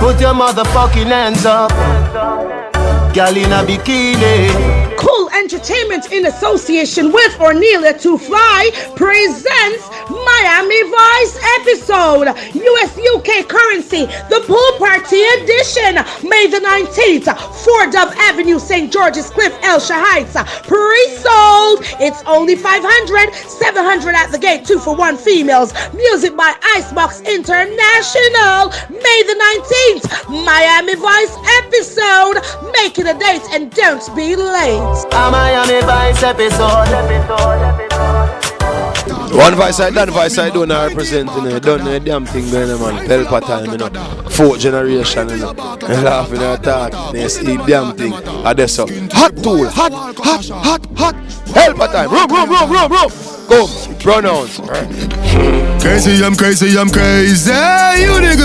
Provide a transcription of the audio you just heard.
Put your motherfucking hands up. Gal in a bikini. Cool Entertainment in association with Ornelia to Fly presents Miami Vice episode US UK currency the pool party edition May the 19th 4 Dove Avenue St. George's Cliff Elsha Heights pre-sold it's only 500 700 at the gate two for one females. Music by Icebox International. May the 19th Miami Vice episode. Make it a date and don't be late. A Miami Vice episode. One voice I done, voice I don't represent, you know, done the damn thing going on, man. Pelpa time, you know. Fourth generation, you know. Laughing and talking, they see damn thing. And that's so. Hot tool, hot, hot, hot, hot. Pelpa time, room, room, room, room, room. Come, pronounce. Crazy, I'm crazy, I'm crazy. You niggas.